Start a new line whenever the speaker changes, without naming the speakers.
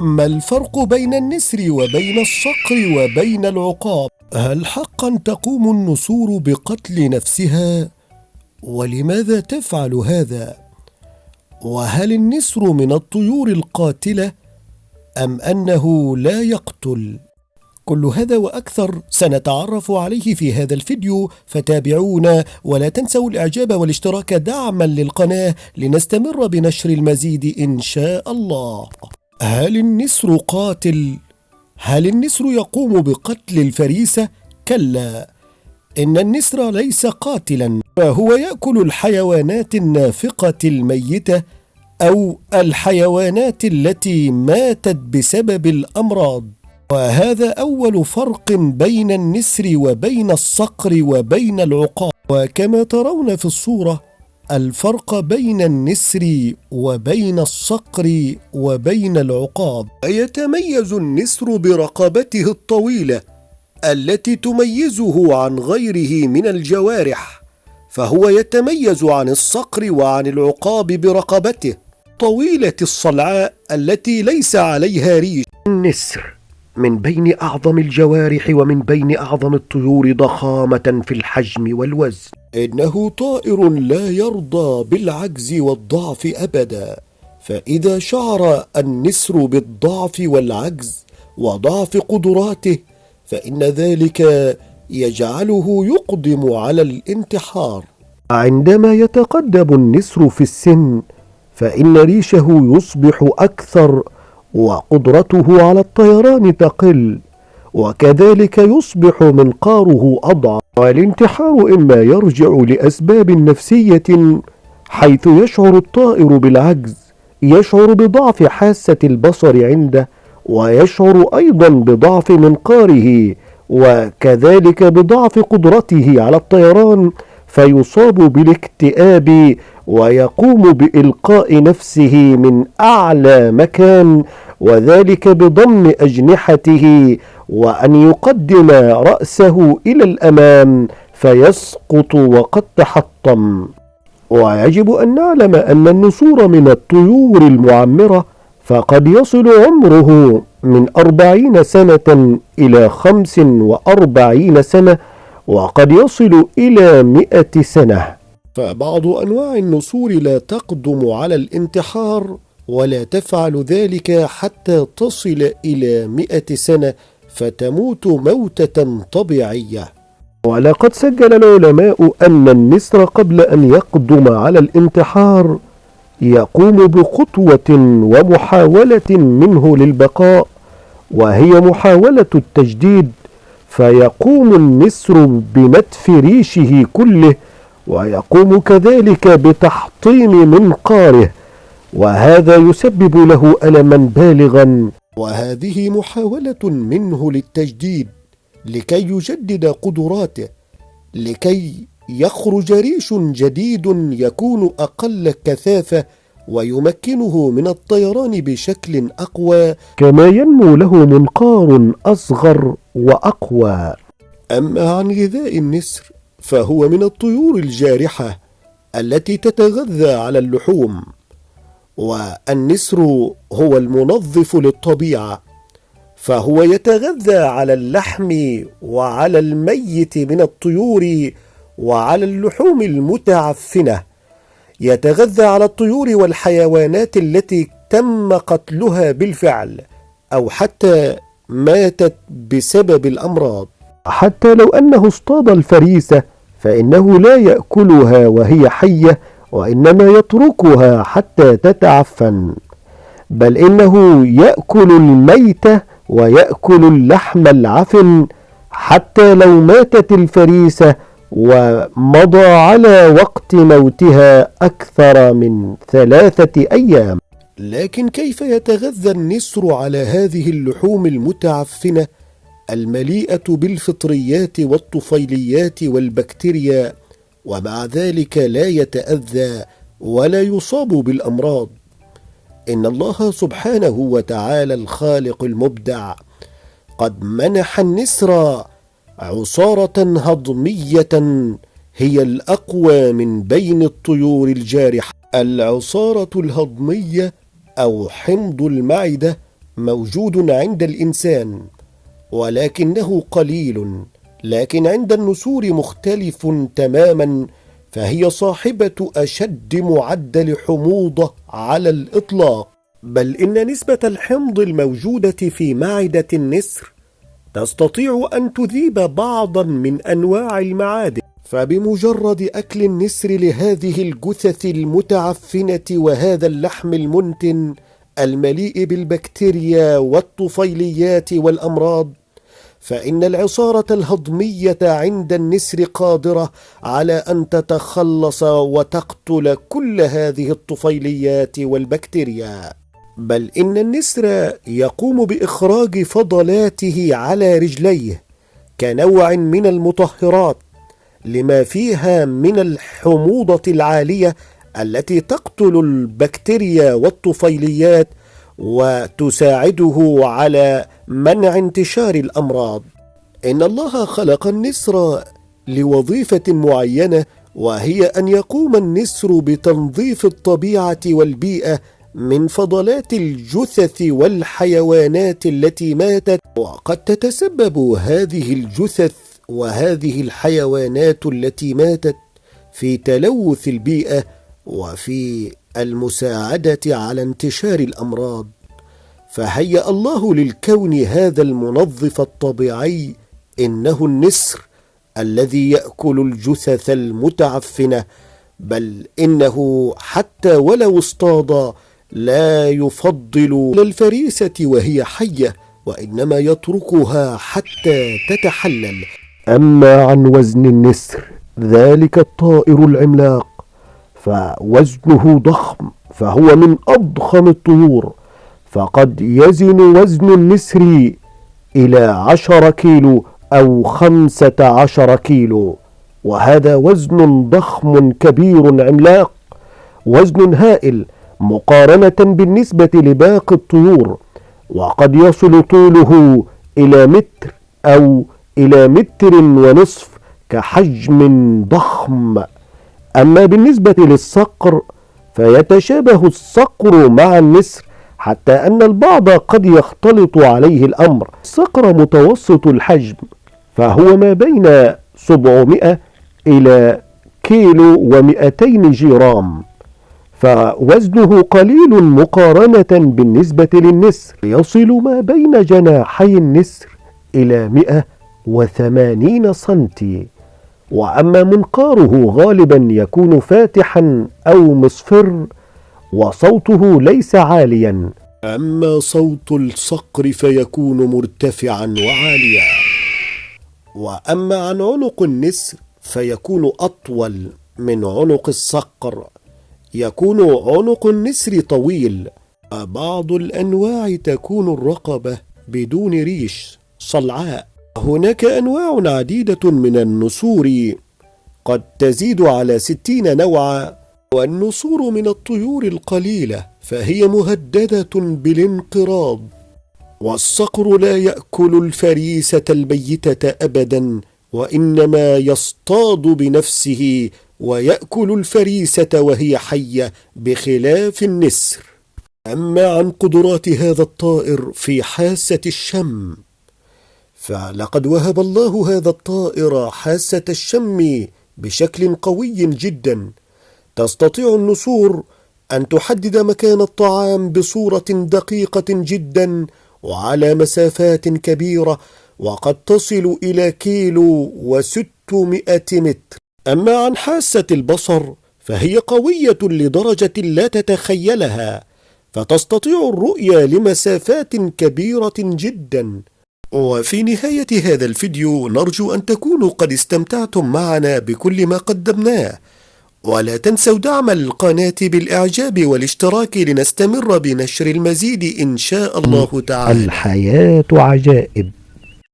ما الفرق بين النسر وبين الصقر وبين العقاب؟ هل حقا تقوم النسور بقتل نفسها؟ ولماذا تفعل هذا؟ وهل النسر من الطيور القاتلة؟ أم أنه لا يقتل؟ كل هذا وأكثر سنتعرف عليه في هذا الفيديو فتابعونا ولا تنسوا الإعجاب والاشتراك دعما للقناة لنستمر بنشر المزيد إن شاء الله. هل النسر قاتل؟ هل النسر يقوم بقتل الفريسة؟ كلا إن النسر ليس قاتلا فهو يأكل الحيوانات النافقة الميتة أو الحيوانات التي ماتت بسبب الأمراض. وهذا أول فرق بين النسر وبين الصقر وبين العقاب. وكما ترون في الصورة الفرق بين النسر وبين الصقر وبين العقاب. يتميز النسر برقبته الطويلة التي تميزه عن غيره من الجوارح فهو يتميز عن الصقر وعن العقاب برقبته طويلة الصلعاء التي ليس عليها ريش. النسر. من بين أعظم الجوارح ومن بين أعظم الطيور ضخامة في الحجم والوزن. إنه طائر لا يرضى بالعجز والضعف أبدا فإذا شعر النسر بالضعف والعجز وضعف قدراته فإن ذلك يجعله يقدم على الانتحار. عندما يتقدم النسر في السن فإن ريشه يصبح أكثر وقدرته على الطيران تقل وكذلك يصبح منقاره أضعف. والانتحار إما يرجع لأسباب نفسية حيث يشعر الطائر بالعجز يشعر بضعف حاسة البصر عنده ويشعر أيضا بضعف منقاره وكذلك بضعف قدرته على الطيران. فيصاب بالاكتئاب ويقوم بإلقاء نفسه من أعلى مكان. وذلك بضم أجنحته وأن يقدم رأسه إلى الأمام فيسقط وقد تحطم. ويجب أن نعلم أن النسور من الطيور المعمرة فقد يصل عمره من أربعين سنة إلى خمس وأربعين سنة وقد يصل إلى مئة سنة. فبعض أنواع النسور لا تقدم على الانتحار ولا تفعل ذلك حتى تصل إلى مئة سنة فتموت موتة طبيعية. ولقد سجل العلماء أن النسر قبل أن يقدم على الانتحار يقوم بخطوة ومحاولة منه للبقاء وهي محاولة التجديد فيقوم النسر بنتف ريشه كله ويقوم كذلك بتحطيم منقاره وهذا يسبب له ألما بالغا. وهذه محاولة منه للتجديد لكي يجدد قدراته لكي يخرج ريش جديد يكون أقل كثافة ويمكنه من الطيران بشكل أقوى. كما ينمو له منقار أصغر وأقوى. أما عن غذاء النسر فهو من الطيور الجارحة التي تتغذى على اللحوم. والنسر هو المنظف للطبيعة فهو يتغذى على اللحم وعلى الميت من الطيور وعلى اللحوم المتعفنة. يتغذى على الطيور والحيوانات التي تم قتلها بالفعل أو حتى ماتت بسبب الأمراض. حتى لو أنه اصطاد الفريسة فإنه لا يأكلها وهي حية وإنما يتركها حتى تتعفن بل إنه يأكل الميت ويأكل اللحم العفن حتى لو ماتت الفريسة ومضى على وقت موتها أكثر من ثلاثة أيام. لكن كيف يتغذى النسر على هذه اللحوم المتعفنة؟ المليئة بالفطريات والطفيليات والبكتيريا ومع ذلك لا يتأذى ولا يصاب بالأمراض. إن الله سبحانه وتعالى الخالق المبدع قد منح النسر عصارة هضمية هي الأقوى من بين الطيور الجارحة. العصارة الهضمية أو حمض المعدة موجود عند الإنسان ولكنه قليل. لكن عند النسور مختلف تماما فهي صاحبة أشد معدل حموضة على الإطلاق. بل إن نسبة الحمض الموجودة في معدة النسر تستطيع أن تذيب بعضا من أنواع المعادن. فبمجرد أكل النسر لهذه الجثث المتعفنة وهذا اللحم المنتن المليء بالبكتيريا والطفيليات والأمراض فإن العصارة الهضمية عند النسر قادرة على أن تتخلص وتقتل كل هذه الطفيليات والبكتيريا. بل إن النسر يقوم بإخراج فضلاته على رجليه كنوع من المطهرات لما فيها من الحموضة العالية التي تقتل البكتيريا والطفيليات وتساعده على منع انتشار الأمراض. إن الله خلق النسر لوظيفة معينة وهي أن يقوم النسر بتنظيف الطبيعة والبيئة من فضلات الجثث والحيوانات التي ماتت. وقد تتسبب هذه الجثث وهذه الحيوانات التي ماتت في تلوث البيئة وفي المساعدة على انتشار الأمراض. فهيأ الله للكون هذا المنظف الطبيعي إنه النسر الذي يأكل الجثث المتعفنة بل إنه حتى ولو اصطاد لا يفضل الفريسة وهي حية وإنما يتركها حتى تتحلل. أما عن وزن النسر ذلك الطائر العملاق. فوزنه ضخم فهو من أضخم الطيور. فقد يزن وزن النسر إلى عشر كيلو أو خمسة عشر كيلو. وهذا وزن ضخم كبير عملاق وزن هائل مقارنة بالنسبة لباقي الطيور. وقد يصل طوله إلى متر أو إلى متر ونصف كحجم ضخم. أما بالنسبة للصقر فيتشابه الصقر مع النسر حتى أن البعض قد يختلط عليه الأمر. صقر متوسط الحجم فهو ما بين 700 إلى كيلو ومئتين جرام فوزنه قليل مقارنة بالنسبة للنسر. يصل ما بين جناحي النسر إلى 180 سنتي. وأما منقاره غالبا يكون فاتحا أو مصفر وصوته ليس عاليا. أما صوت الصقر فيكون مرتفعا وعاليا. وأما عن عنق النسر فيكون أطول من عنق الصقر. يكون عنق النسر طويل. بعض الأنواع تكون الرقبة بدون ريش صلعاء. هناك أنواع عديدة من النسور. قد تزيد على ستين نوعا. والنسور من الطيور القليلة فهي مهددة بالانقراض. والصقر لا يأكل الفريسة الميته ابدا وإنما يصطاد بنفسه ويأكل الفريسة وهي حية بخلاف النسر. أما عن قدرات هذا الطائر في حاسة الشم فلقد وهب الله هذا الطائر حاسة الشم بشكل قوي جدا. تستطيع النسور أن تحدد مكان الطعام بصورة دقيقة جدا وعلى مسافات كبيرة وقد تصل إلى كيلو وستمائة متر. أما عن حاسة البصر فهي قوية لدرجة لا تتخيلها فتستطيع الرؤية لمسافات كبيرة جدا. وفي نهاية هذا الفيديو نرجو أن تكونوا قد استمتعتم معنا بكل ما قدمناه. ولا تنسوا دعم القناة بالإعجاب والاشتراك لنستمر بنشر المزيد إن شاء الله تعالى.
الحياة عجائب.